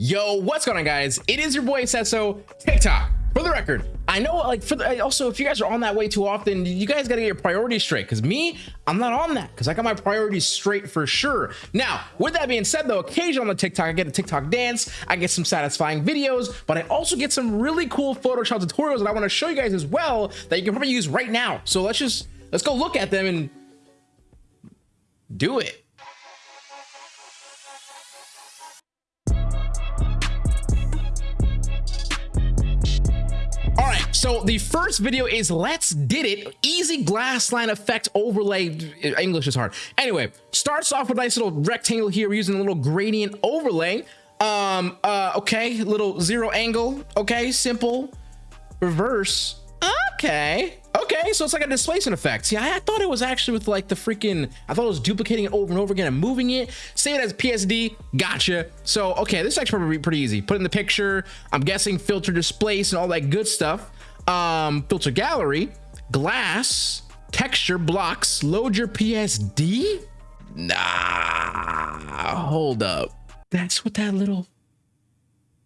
Yo, what's going on, guys? It is your boy Sesso TikTok. For the record, I know, like, for the, also, if you guys are on that way too often, you guys got to get your priorities straight. Because me, I'm not on that. Because I got my priorities straight for sure. Now, with that being said, though, occasionally on the TikTok, I get a TikTok dance. I get some satisfying videos, but I also get some really cool Photoshop tutorials that I want to show you guys as well that you can probably use right now. So let's just let's go look at them and do it. So the first video is Let's Did It, easy glass line effect overlay. English is hard. Anyway, starts off with a nice little rectangle here. Using a little gradient overlay. Um, uh, okay, little zero angle. Okay, simple. Reverse. Okay. Okay, so it's like a displacement effect. See, I, thought it was actually with like the freaking, I thought it was duplicating it over and over again and moving it. Save it as PSD, gotcha. So, okay, this is actually probably pretty easy. Put in the picture, I'm guessing filter displace and all that good stuff. Um, filter gallery, glass, texture, blocks, load your PSD? Nah, hold up. That's what that little,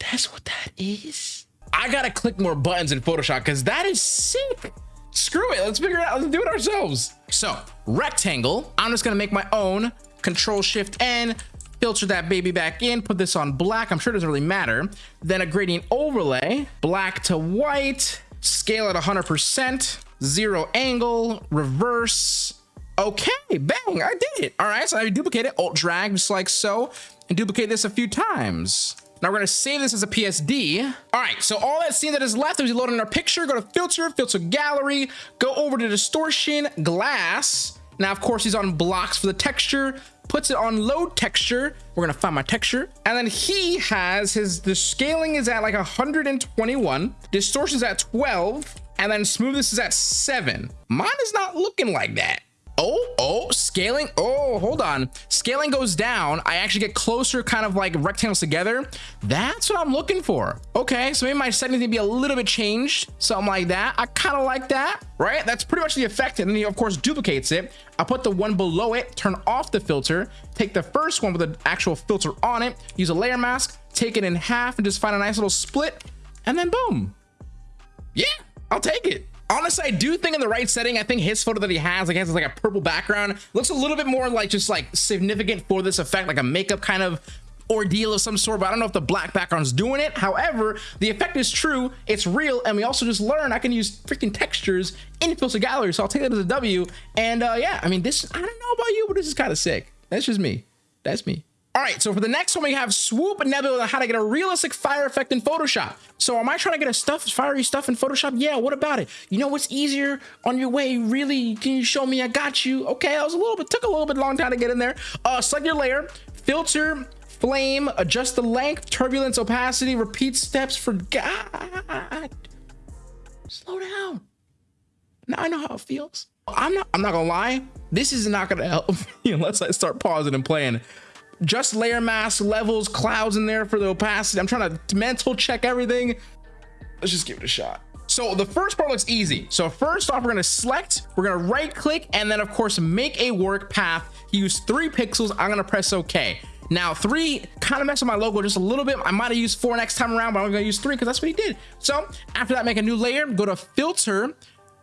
that's what that is? I gotta click more buttons in Photoshop because that is sick. Screw it, let's figure it out. Let's do it ourselves. So rectangle, I'm just gonna make my own control shift N, filter that baby back in, put this on black. I'm sure it doesn't really matter. Then a gradient overlay, black to white, scale at 100%, zero angle, reverse. Okay, bang, I did it. All right, so I duplicate it, alt drag just like so, and duplicate this a few times. Now we're gonna save this as a PSD. All right, so all that scene that is left is we load in our picture, go to filter, filter gallery, go over to distortion, glass. Now, of course, he's on blocks for the texture, puts it on load texture. We're gonna find my texture. And then he has his, the scaling is at like 121, distortion's at 12, and then smoothness is at seven. Mine is not looking like that. Oh, oh, scaling. Oh, hold on. Scaling goes down. I actually get closer, kind of like rectangles together. That's what I'm looking for. Okay, so maybe my settings need to be a little bit changed. Something like that. I kind of like that, right? That's pretty much the effect. And then he, of course, duplicates it. I put the one below it, turn off the filter, take the first one with the actual filter on it, use a layer mask, take it in half, and just find a nice little split. And then boom. Yeah, I'll take it honestly i do think in the right setting i think his photo that he has like has like a purple background looks a little bit more like just like significant for this effect like a makeup kind of ordeal of some sort but i don't know if the black background's doing it. However the effect is true it's real and we also just learned i can use freaking textures in filter gallery so i'll take that as a w and uh yeah i mean this i don't know about you but this is kind of sick. That's just me. That's me all right, so for the next one, we have Swoop Nebula how to get a realistic fire effect in Photoshop. So am I trying to get a stuff, fiery stuff in Photoshop? Yeah, what about it? You know what's easier on your way? Really, can you show me? I got you. Okay, I was a little bit, took a little bit long time to get in there. Uh, select your layer, filter, flame, adjust the length, turbulence, opacity, repeat steps for God. Slow down. Now I know how it feels. I'm not, I'm not gonna lie. This is not gonna help me unless I start pausing and playing just layer mask levels clouds in there for the opacity. I'm trying to mental check everything. Let's just give it a shot. So the first part looks easy. So first off we're going to select we're going to right click and then of course make a work path. Use three pixels. I'm going to press ok. Now three kind of messed with my logo just a little bit. I might have used four next time around but i'm going to use three because that's what he did. So after that make a new layer. Go to filter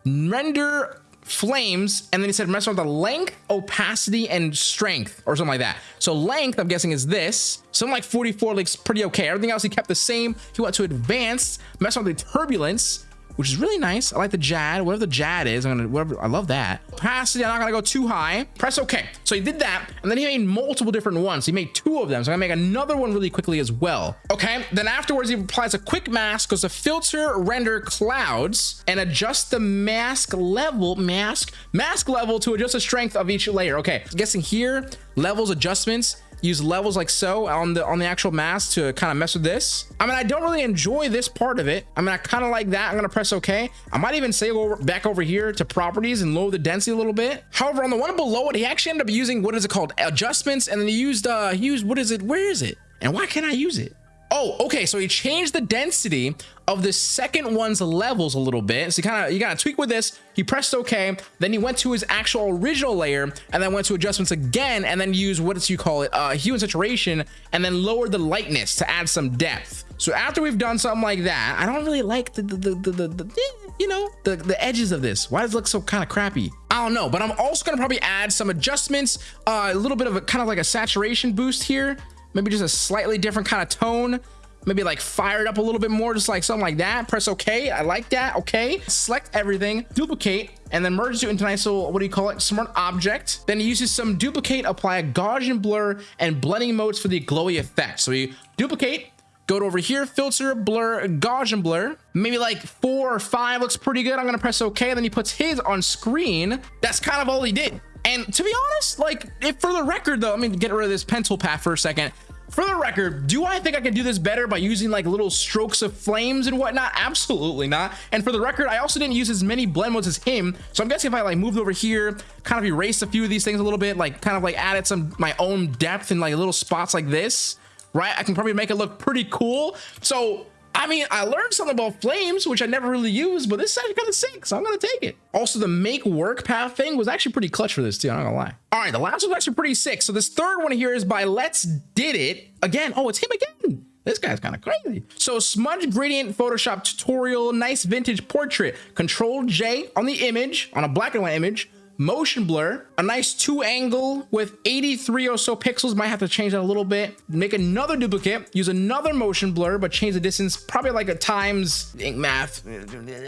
render flames and then he said mess with the length opacity and strength or something like that. So length i'm guessing is this. Something like 44 looks pretty okay. Everything else he kept the same. He went to advanced. Mess with the turbulence which is really nice. I like the JAD, whatever the JAD is. I'm gonna, whatever, I love that. Opacity, I'm not gonna go too high. Press OK. So he did that, and then he made multiple different ones. He made two of them, so I'm gonna make another one really quickly as well. Okay, then afterwards he applies a quick mask, goes to filter, render clouds, and adjust the mask level, mask, mask level to adjust the strength of each layer. Okay, guessing here, levels adjustments, use levels like so on the on the actual mask to kind of mess with this. I mean i don't really enjoy this part of it. I mean i kind of like that. I'm gonna press ok. I might even say over back over here to properties and lower the density a little bit. However on the one below it he actually ended up using what is it called? Adjustments and then he used uh he used what is it? Where is it? And why can't i use it Oh, okay. So he changed the density of the second one's levels a little bit. So kind of you gotta tweak with this. He pressed OK. Then he went to his actual original layer and then went to adjustments again and then used what do you call it? Uh, hue and saturation and then lowered the lightness to add some depth. So after we've done something like that, I don't really like the the the, the, the, the you know the the edges of this. Why does it look so kind of crappy? I don't know, but I'm also gonna probably add some adjustments, uh, a little bit of a kind of like a saturation boost here maybe just a slightly different kind of tone. Maybe like fire it up a little bit more just like something like that. Press okay i like that. Okay select everything. Duplicate. And then merge it into a nice little what do you call it? Smart object. Then he uses some duplicate apply a gaussian blur and blending modes for the glowy effect. So you duplicate go to over here filter blur gaussian blur. Maybe like four or five looks pretty good. I'm gonna press okay then he puts his on screen. That's kind of all he did. And to be honest like if for the record though i mean get rid of this pencil path for a second for the record do i think i can do this better by using like little strokes of flames and whatnot? Absolutely not. And for the record i also didn't use as many blend modes as him. So i'm guessing if i like moved over here kind of erased a few of these things a little bit like kind of like added some my own depth in like little spots like this right i can probably make it look pretty cool. So I mean, I learned something about flames, which I never really used, but this is actually kind of sick, so I'm gonna take it. Also, the make work path thing was actually pretty clutch for this too, I'm not gonna lie. All right, the last one's actually pretty sick. So this third one here is by Let's Did It. Again, oh, it's him again. This guy's kind of crazy. So smudge gradient Photoshop tutorial, nice vintage portrait. Control J on the image, on a black and white image, motion blur, a nice two angle with 83 or so pixels. Might have to change that a little bit. Make another duplicate, use another motion blur, but change the distance probably like a times math,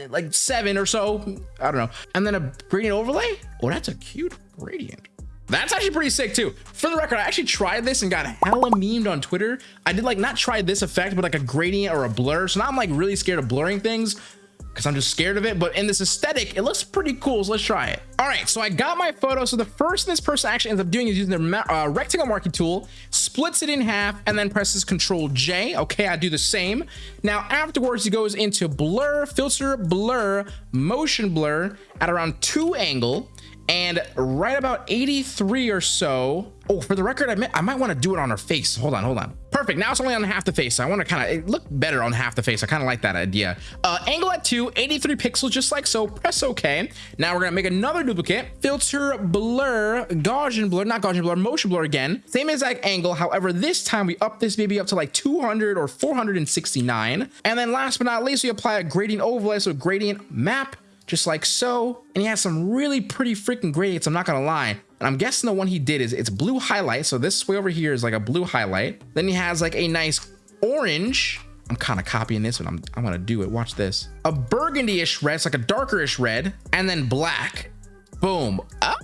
like seven or so. I don't know. And then a gradient overlay. Oh, that's a cute gradient. That's actually pretty sick too. For the record, I actually tried this and got hella memed on Twitter. I did like not try this effect, but like a gradient or a blur. So now I'm like really scared of blurring things because I'm just scared of it. But in this aesthetic, it looks pretty cool. So let's try it. All right, so I got my photo. So the first thing this person actually ends up doing is using their uh, rectangle marquee tool, splits it in half, and then presses Control J. Okay, I do the same. Now afterwards, he goes into blur, filter, blur, motion blur at around two angle and right about 83 or so oh for the record i, I might want to do it on her face hold on hold on perfect. Now it's only on half the face. So i want to kind of look better on half the face. I kind of like that idea. Uh angle at 2 83 pixels just like so. Press ok. Now we're gonna make another duplicate. Filter blur gaussian blur not gaussian blur motion blur again. Same exact angle. However this time we up this baby up to like 200 or 469 and then last but not least we apply a gradient overlay so gradient map just like so. And he has some really pretty freaking gradients, I'm not gonna lie. And I'm guessing the one he did is it's blue highlight. So this way over here is like a blue highlight. Then he has like a nice orange. I'm kind of copying this one. I'm, I'm gonna do it. Watch this. A burgundy-ish red, it's like a darker-ish red, and then black. Boom. Oh.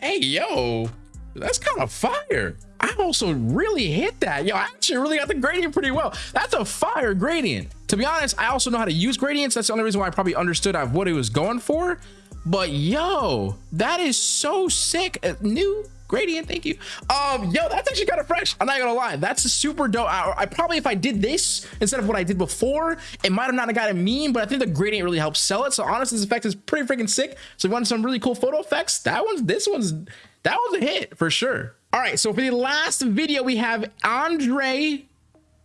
Hey, yo, that's kind of fire. I also really hit that. Yo, I actually really got the gradient pretty well. That's a fire gradient. To be honest, I also know how to use gradients. That's the only reason why I probably understood what he was going for. But yo, that is so sick. A new gradient, thank you. Um, yo, that's actually kind of fresh. I'm not gonna lie. That's a super dope. I, I, probably, if I did this instead of what I did before, it might have not got a meme, but I think the gradient really helps sell it. So honestly, this effect is pretty freaking sick. So you want some really cool photo effects, that one's, this one's, that was a hit for sure. All right, so for the last video, we have Andre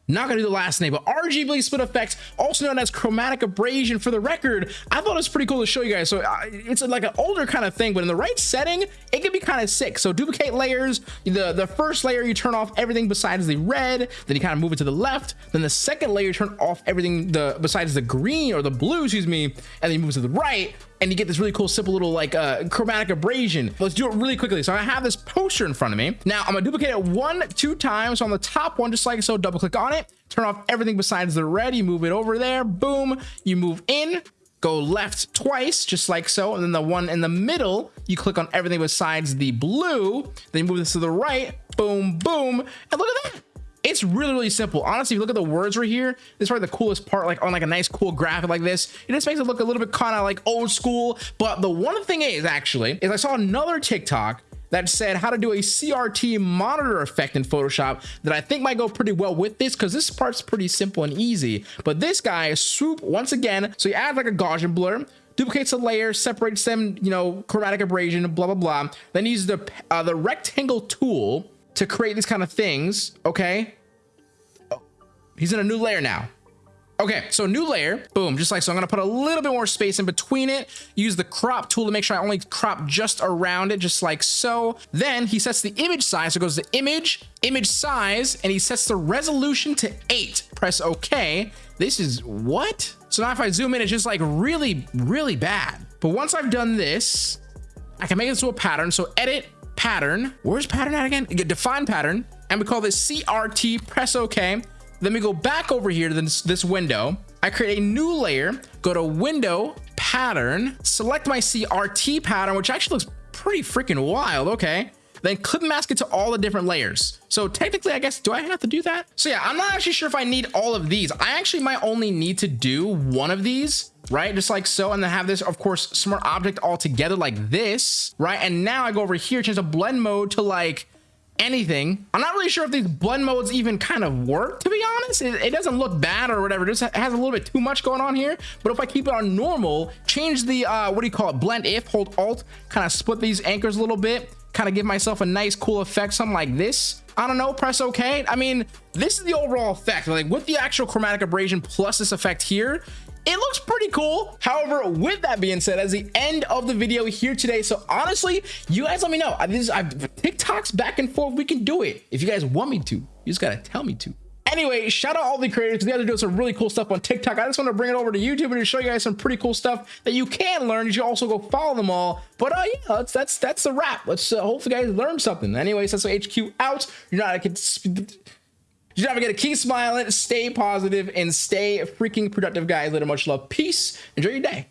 not gonna do the last name, but RGB split effects, also known as chromatic abrasion. For the record, I thought it was pretty cool to show you guys. So uh, it's like an older kind of thing, but in the right setting, it can be kind of sick. So duplicate layers. The the first layer you turn off everything besides the red, then you kind of move it to the left. Then the second layer you turn off everything the besides the green or the blue, excuse me, and then you move to the right and you get this really cool simple little like uh, chromatic abrasion. Let's do it really quickly. So I have this poster in front of me. Now I'm gonna duplicate it one, two times. On the top one, just like so, double click on it, turn off everything besides the red. You move it over there, boom. You move in, go left twice, just like so. And then the one in the middle, you click on everything besides the blue. Then you move this to the right, boom, boom. And look at that. It's really, really simple. Honestly, if you look at the words right here, this is probably the coolest part, like on like a nice cool graphic like this. It just makes it look a little bit kind of like old school. But the one thing is actually, is I saw another TikTok that said how to do a CRT monitor effect in Photoshop that I think might go pretty well with this because this part's pretty simple and easy. But this guy, swoop, once again, so you add like a Gaussian blur, duplicates a layer, separates them, you know, chromatic abrasion, blah, blah, blah. Then uses the, uh, the rectangle tool to create these kind of things, okay? Oh, he's in a new layer now. Okay, so new layer, boom, just like so. I'm gonna put a little bit more space in between it. Use the crop tool to make sure I only crop just around it, just like so. Then he sets the image size, so it goes to image, image size, and he sets the resolution to eight. Press okay. This is what? So now if I zoom in, it's just like really, really bad. But once I've done this, I can make this to a pattern. So edit pattern. Where's pattern at again? Define pattern. And we call this CRT, press okay. Then we go back over here to this, this window. I create a new layer, go to window, pattern, select my CRT pattern, which actually looks pretty freaking wild. Okay. Then clip mask it to all the different layers. So technically, I guess, do I have to do that? So yeah, I'm not actually sure if I need all of these. I actually might only need to do one of these right? Just like so, and then have this, of course, smart object all together like this, right? And now I go over here, change the blend mode to like anything. I'm not really sure if these blend modes even kind of work, to be honest. It, it doesn't look bad or whatever. It just has a little bit too much going on here. But if I keep it on normal, change the, uh, what do you call it? Blend if, hold alt, kind of split these anchors a little bit, kind of give myself a nice cool effect, something like this. I don't know, press okay. I mean, this is the overall effect. Like with the actual chromatic abrasion plus this effect here, it looks pretty cool. However, with that being said, as the end of the video here today, so honestly, you guys let me know. This I've TikToks back and forth. We can do it if you guys want me to. You just gotta tell me to. Anyway, shout out all the creators because they are doing some really cool stuff on TikTok. I just want to bring it over to YouTube and show you guys some pretty cool stuff that you can learn. You should also go follow them all. But uh, yeah, that's that's that's the wrap. Let's uh, hopefully guys learn something. Anyways, that's HQ out. You're not. You never get to keep smiling, stay positive, and stay freaking productive, guys. Little much love. Peace. Enjoy your day.